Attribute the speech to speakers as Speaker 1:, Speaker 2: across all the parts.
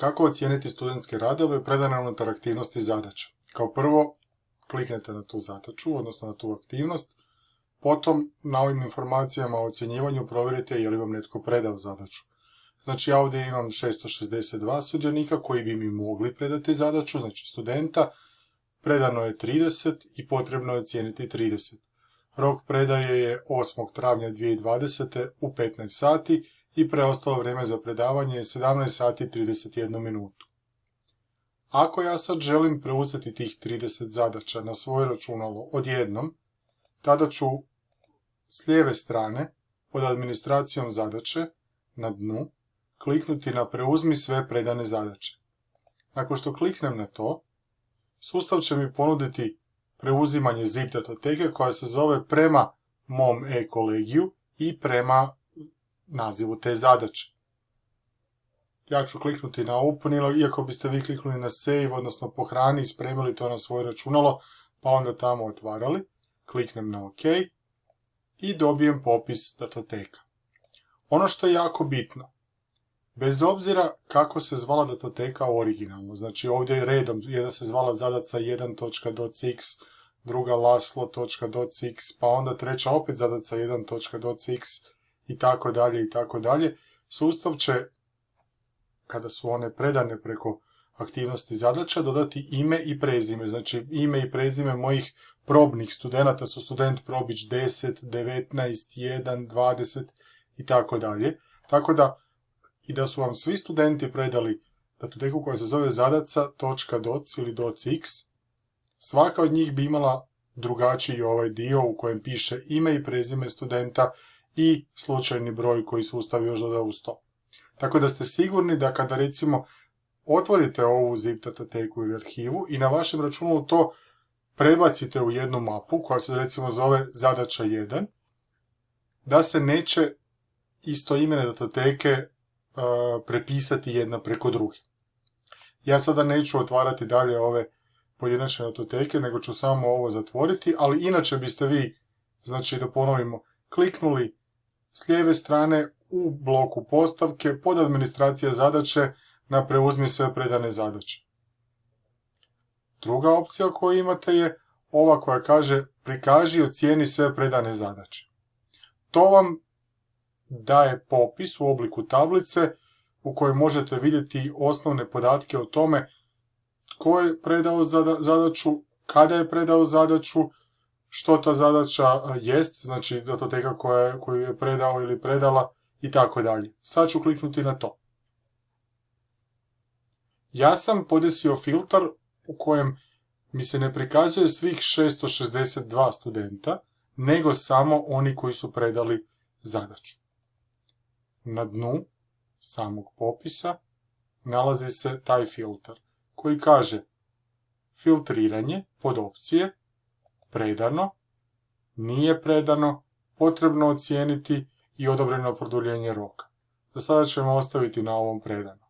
Speaker 1: Kako ocijeniti studentske radove predane unutar aktivnosti zadaća? Kao prvo, kliknete na tu zadaću, odnosno na tu aktivnost, potom na ovim informacijama o ocjenjivanju provjerite je li vam netko predao zadaću. Znači ja ovdje imam 662 sudionika koji bi mi mogli predati zadaću, znači studenta, predano je 30 i potrebno je ocijeniti 30. Rok predaje je 8. travnja 2020. u 15 sati i preostalo vrijeme za predavanje je 17 sati 31 minutu. Ako ja sad želim preuzeti tih 30 zadaća na svoje računalo odjednom, tada ću s lijeve strane pod administracijom zadaće na dnu kliknuti na preuzmi sve predane zadaće. Nakon što kliknem na to, sustav će mi ponuditi preuzimanje zip datoteke koja se zove prema mom e-kolegiju i prema nazivu te zadaće. Ja ću kliknuti na open, iako biste vi kliknuli na save, odnosno pohrani i spremili to na svoje računalo, pa onda tamo otvarali. Kliknem na OK i dobijem popis datoteka. Ono što je jako bitno, bez obzira kako se zvala datoteka originalno, znači ovdje je redom, jedna se zvala zadaca 1.docx, druga laslo.docx, pa onda treća opet zadaca 1.docx i tako dalje i tako dalje. Sustav će, kada su one predane preko aktivnosti zadaća, dodati ime i prezime. Znači ime i prezime mojih probnih studenta su student probić 10, 19, 1, 20 i tako dalje. Tako da i da su vam svi studenti predali datoteku koja se zove zadaca.doc ili docx, svaka od njih bi imala drugačiji ovaj dio u kojem piše ime i prezime studenta i slučajni broj koji sustav još doda uz to. Tako da ste sigurni da kada recimo otvorite ovu zip datateku ili arhivu i na vašem računalu to prebacite u jednu mapu koja se recimo zove zadaća 1, da se neće isto imene datoteke prepisati jedna preko druge. Ja sada neću otvarati dalje ove pojedinačne datoteke, nego ću samo ovo zatvoriti, ali inače biste vi, znači da ponovimo, kliknuli s lijeve strane u bloku postavke pod administracija zadaće na preuzmi sve predane zadaće. Druga opcija koju imate je ova koja kaže prikaži i ocijeni sve predane zadaće. To vam daje popis u obliku tablice u kojoj možete vidjeti osnovne podatke o tome tko je predao zadaću, kada je predao zadaću, što ta zadaća jest, znači datoteka koja, koju je predao ili predala i tako dalje. Sad ću kliknuti na to. Ja sam podesio filtar u kojem mi se ne prikazuje svih 662 studenta, nego samo oni koji su predali zadaću. Na dnu samog popisa nalazi se taj filtar koji kaže filtriranje pod opcije predano, nije predano, potrebno ocijeniti i odobreno produljenje roka. Za sada ćemo ostaviti na ovom predano.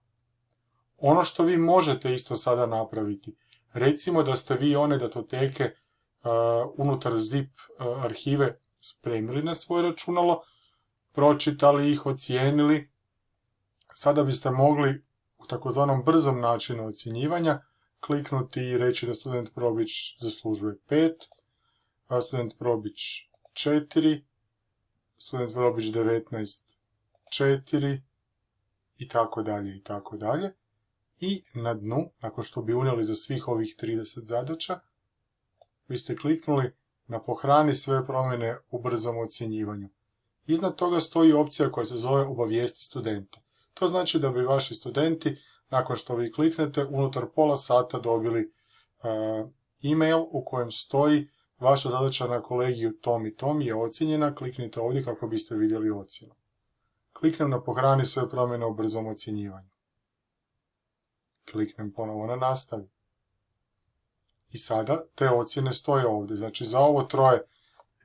Speaker 1: Ono što vi možete isto sada napraviti, recimo da ste vi one datoteke uh, unutar zip uh, arhive spremili na svoje računalo, pročitali ih, ocijenili, sada biste mogli u takozvanom brzom načinu ocjenjivanja kliknuti i reći da student Probić zaslužuje 5, a student Probić 4, student Probić 19 4 i tako dalje i tako dalje. I na dnu, nakon što bi unijeli za svih ovih 30 zadaća, vi ste kliknuli na pohrani sve promjene u brzom ocjenjivanju. Iznad toga stoji opcija koja se zove obavijesti studenta. To znači da bi vaši studenti, nakon što vi kliknete, unutar pola sata dobili e, e-mail u kojem stoji vaša zadaća na kolegiju tom i tom je ocjenjena, kliknite ovdje kako biste vidjeli ocjenu. Kliknem na pohrani sve promjene u brzom ocjenjivanju. Kliknem ponovo na nastavi. I sada te ocjene stoje ovdje. Znači za ovo troje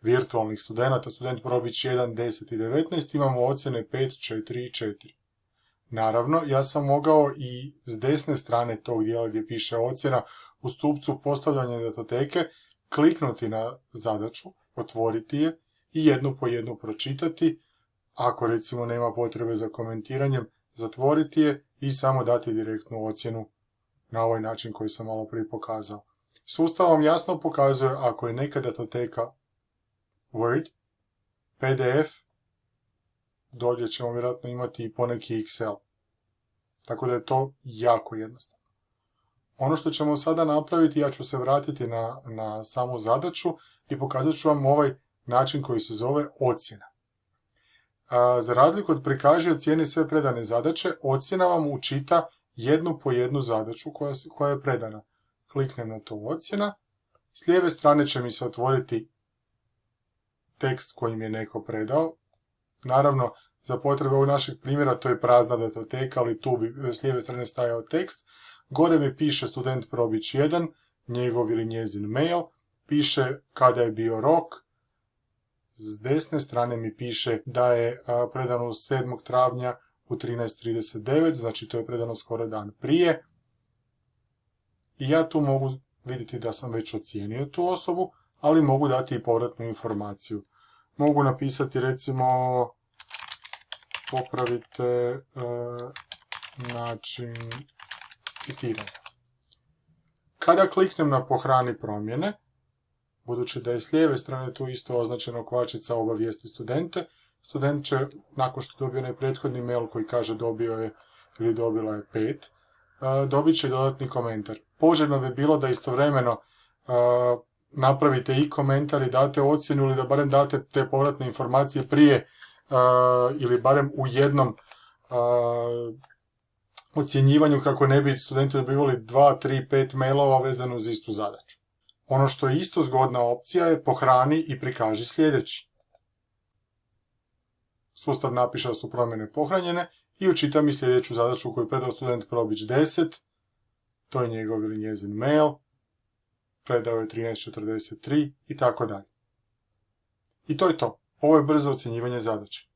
Speaker 1: virtualnih studenta, student probić 1, 10 i 19, imamo ocjene 5, 4 i 4. Naravno, ja sam mogao i s desne strane tog dijela gdje piše ocjena u stupcu postavljanja datoteke kliknuti na zadaću, otvoriti je i jednu po jednu pročitati. Ako recimo nema potrebe za komentiranjem, zatvoriti je i samo dati direktnu ocjenu na ovaj način koji sam malo prije pokazao. Sustav vam jasno pokazuje ako je neka datoteka Word, PDF, dolje ćemo vjerojatno imati i poneki Excel. Tako da je to jako jednostavno. Ono što ćemo sada napraviti, ja ću se vratiti na, na samu zadaću i pokazat ću vam ovaj način koji se zove ocjena. za razliku od prikaži ocijeni sve predane zadaće, ocjena vam učita jednu po jednu zadaću koja, koja je predana. Kliknem na to ocjena. S lijeve strane će mi se otvoriti tekst koji mi je neko predao. Naravno, za potrebe ovog našeg primjera to je prazna datoteka, ali tu bi s lijeve strane stajao tekst. Gore mi piše student probić 1, njegov ili njezin mail, piše kada je bio rok, s desne strane mi piše da je predano 7. travnja u 13.39, znači to je predano skoro dan prije. I ja tu mogu vidjeti da sam već ocijenio tu osobu, ali mogu dati i povratnu informaciju. Mogu napisati recimo popravite način citiranja. Kada kliknem na pohrani promjene, budući da je s lijeve strane tu isto označeno kvačica obavijesti studente, student će, nakon što dobio onaj prethodni mail koji kaže dobio je ili dobila je pet, e, dobit će dodatni komentar. Poželjno bi bilo da istovremeno e, napravite i komentar i date ocjenu ili da barem date te povratne informacije prije e, ili barem u jednom ocjenjivanju kako ne bi studenti dobivali 2, 3, 5 mailova vezano uz istu zadaću. Ono što je isto zgodna opcija je pohrani i prikaži sljedeći. Sustav napiše da su promjene pohranjene i učita mi sljedeću zadaću koju je predao student Probić 10. To je njegov ili njezin mail. Predao je 13.43 i tako dalje. I to je to. Ovo je brzo ocjenjivanje zadaće.